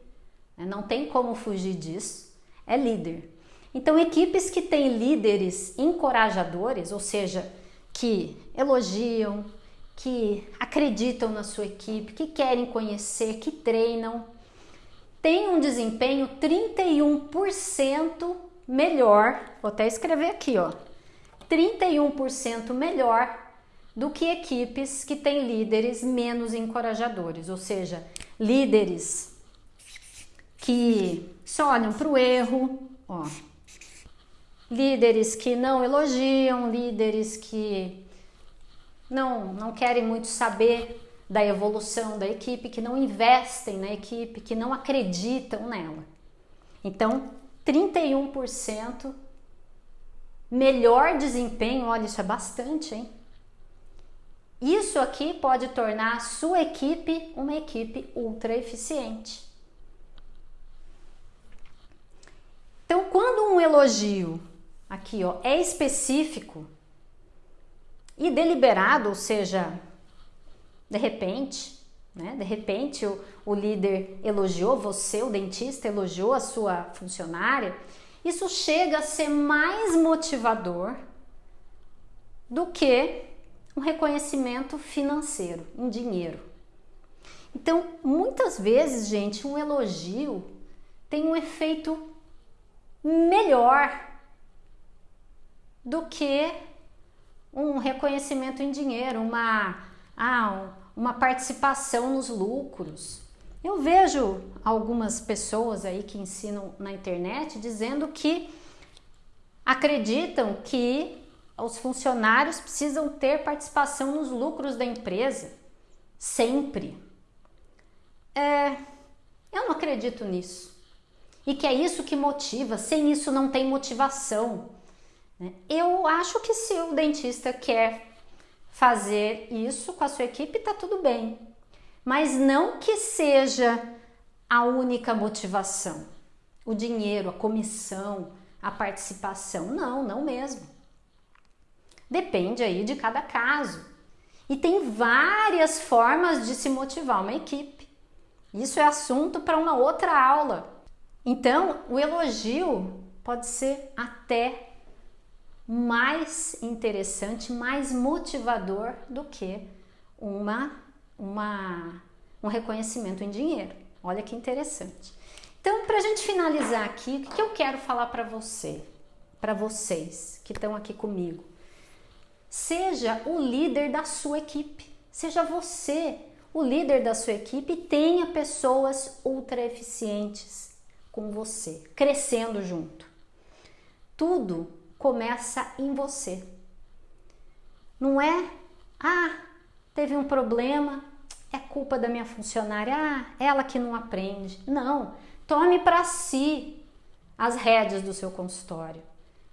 né? não tem como fugir disso, é líder. Então, equipes que têm líderes encorajadores, ou seja, que elogiam, que acreditam na sua equipe, que querem conhecer, que treinam, têm um desempenho 31% melhor, vou até escrever aqui, ó, 31% melhor do que equipes que têm líderes menos encorajadores, ou seja, líderes que só olham para o erro, ó, líderes que não elogiam, líderes que não, não querem muito saber da evolução da equipe, que não investem na equipe, que não acreditam nela. Então, 31% melhor desempenho, olha, isso é bastante, hein? Isso aqui pode tornar a sua equipe uma equipe ultra eficiente. Então, quando um elogio aqui ó, é específico e deliberado, ou seja, de repente, né? De repente o, o líder elogiou você, o dentista elogiou a sua funcionária, isso chega a ser mais motivador do que um reconhecimento financeiro, em dinheiro. Então, muitas vezes, gente, um elogio tem um efeito melhor do que um reconhecimento em dinheiro, uma, ah, uma participação nos lucros. Eu vejo algumas pessoas aí que ensinam na internet dizendo que acreditam que os funcionários precisam ter participação nos lucros da empresa, sempre. É, eu não acredito nisso. E que é isso que motiva, sem isso não tem motivação. Né? Eu acho que se o dentista quer fazer isso com a sua equipe, tá tudo bem. Mas não que seja a única motivação. O dinheiro, a comissão, a participação. Não, não mesmo. Depende aí de cada caso. E tem várias formas de se motivar uma equipe. Isso é assunto para uma outra aula. Então, o elogio pode ser até mais interessante, mais motivador do que uma, uma, um reconhecimento em dinheiro. Olha que interessante. Então, para a gente finalizar aqui, o que eu quero falar para você, para vocês que estão aqui comigo? Seja o líder da sua equipe. Seja você o líder da sua equipe tenha pessoas ultra eficientes com você, crescendo junto. Tudo começa em você. Não é, ah, teve um problema, é culpa da minha funcionária, ah, ela que não aprende. Não, tome para si as rédeas do seu consultório.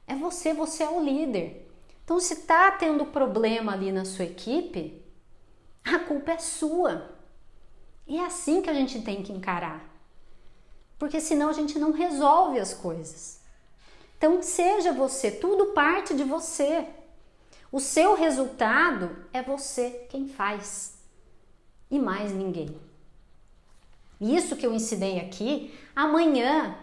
É você, você é o líder. Então, se está tendo problema ali na sua equipe, a culpa é sua. E é assim que a gente tem que encarar. Porque senão a gente não resolve as coisas. Então, seja você, tudo parte de você. O seu resultado é você quem faz e mais ninguém. Isso que eu ensinei aqui, amanhã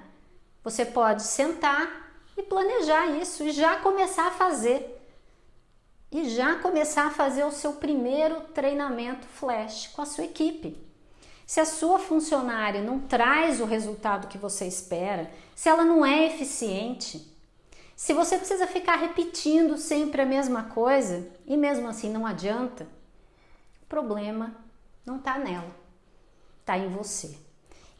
você pode sentar e planejar isso e já começar a fazer e já começar a fazer o seu primeiro treinamento flash com a sua equipe. Se a sua funcionária não traz o resultado que você espera, se ela não é eficiente, se você precisa ficar repetindo sempre a mesma coisa e mesmo assim não adianta, o problema não está nela, está em você.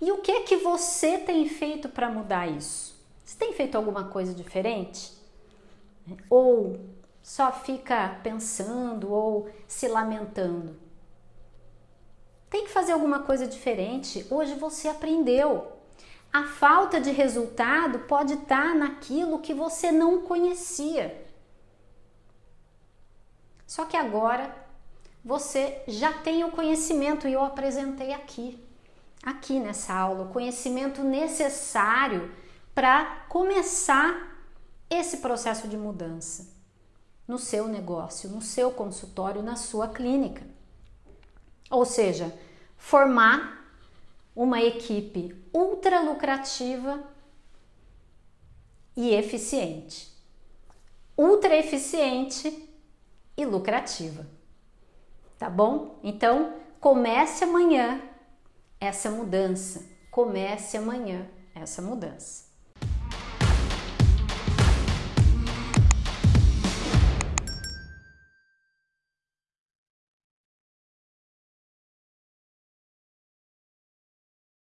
E o que que você tem feito para mudar isso? Você tem feito alguma coisa diferente? Ou só fica pensando ou se lamentando? Tem que fazer alguma coisa diferente. Hoje você aprendeu. A falta de resultado pode estar naquilo que você não conhecia. Só que agora você já tem o conhecimento e eu apresentei aqui, aqui nessa aula, o conhecimento necessário para começar esse processo de mudança no seu negócio, no seu consultório, na sua clínica. Ou seja, formar uma equipe ultra lucrativa e eficiente. Ultra eficiente e lucrativa. Tá bom? Então, comece amanhã essa mudança. Comece amanhã essa mudança.